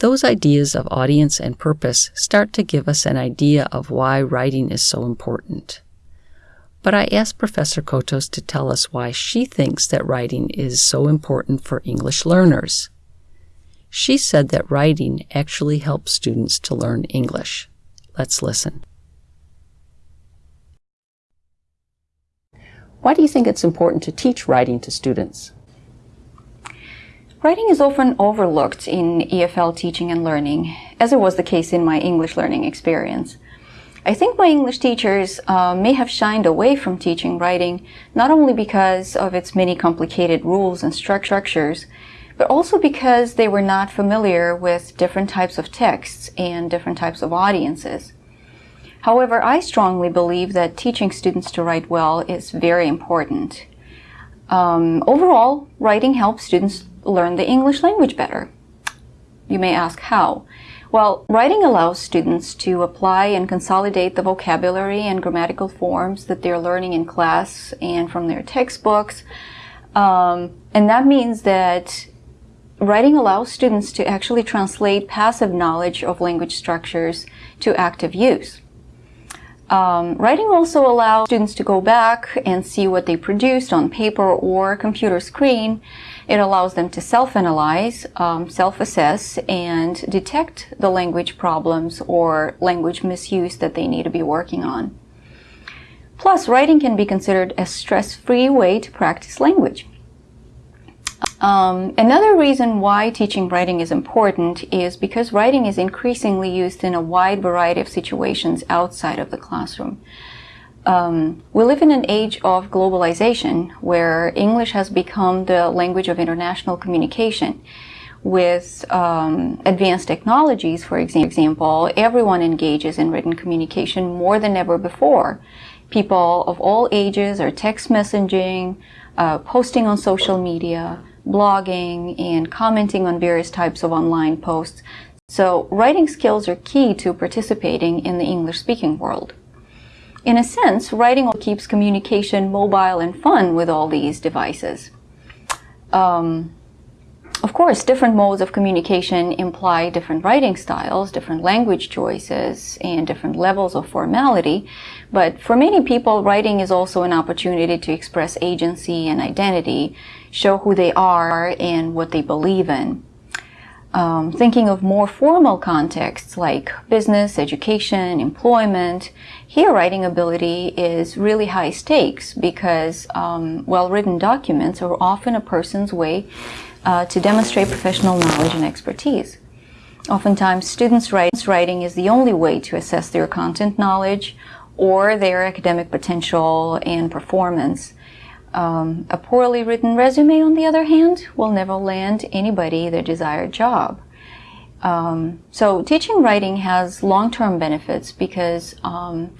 Those ideas of audience and purpose start to give us an idea of why writing is so important. But I asked Professor Cotos to tell us why she thinks that writing is so important for English learners. She said that writing actually helps students to learn English. Let's listen. Why do you think it's important to teach writing to students? Writing is often overlooked in EFL teaching and learning, as it was the case in my English learning experience. I think my English teachers uh, may have shined away from teaching writing, not only because of its many complicated rules and structures, but also because they were not familiar with different types of texts and different types of audiences. However, I strongly believe that teaching students to write well is very important. Um, overall, writing helps students learn the English language better. You may ask how. Well, writing allows students to apply and consolidate the vocabulary and grammatical forms that they're learning in class and from their textbooks. Um, and that means that writing allows students to actually translate passive knowledge of language structures to active use. Um, writing also allows students to go back and see what they produced on paper or computer screen. It allows them to self-analyze, um, self-assess, and detect the language problems or language misuse that they need to be working on. Plus, writing can be considered a stress-free way to practice language. Um, another reason why teaching writing is important is because writing is increasingly used in a wide variety of situations outside of the classroom. Um, we live in an age of globalization where English has become the language of international communication. With um, advanced technologies, for example, everyone engages in written communication more than ever before. People of all ages are text messaging, uh, posting on social media, blogging, and commenting on various types of online posts. So writing skills are key to participating in the English-speaking world. In a sense, writing keeps communication mobile and fun with all these devices. Um, of course, different modes of communication imply different writing styles, different language choices, and different levels of formality. But for many people, writing is also an opportunity to express agency and identity, show who they are and what they believe in. Um, thinking of more formal contexts like business, education, employment, here writing ability is really high stakes because um, well-written documents are often a person's way uh, to demonstrate professional knowledge and expertise. Oftentimes, students' writing is the only way to assess their content knowledge or their academic potential and performance. Um, a poorly written resume, on the other hand, will never land anybody their desired job. Um, so teaching writing has long-term benefits because um,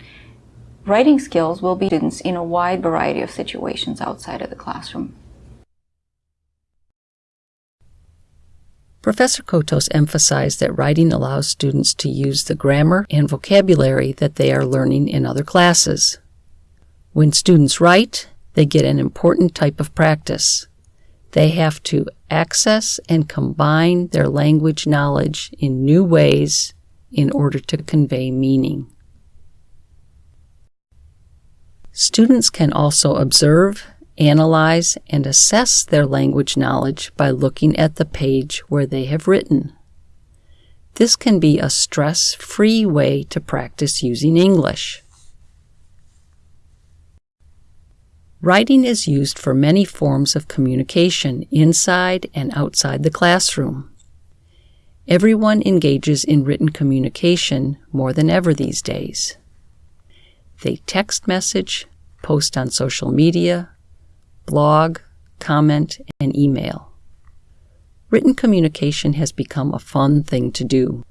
writing skills will be students in a wide variety of situations outside of the classroom. Professor Cotos emphasized that writing allows students to use the grammar and vocabulary that they are learning in other classes. When students write, they get an important type of practice. They have to access and combine their language knowledge in new ways in order to convey meaning. Students can also observe analyze, and assess their language knowledge by looking at the page where they have written. This can be a stress-free way to practice using English. Writing is used for many forms of communication inside and outside the classroom. Everyone engages in written communication more than ever these days. They text message, post on social media, blog, comment, and email. Written communication has become a fun thing to do.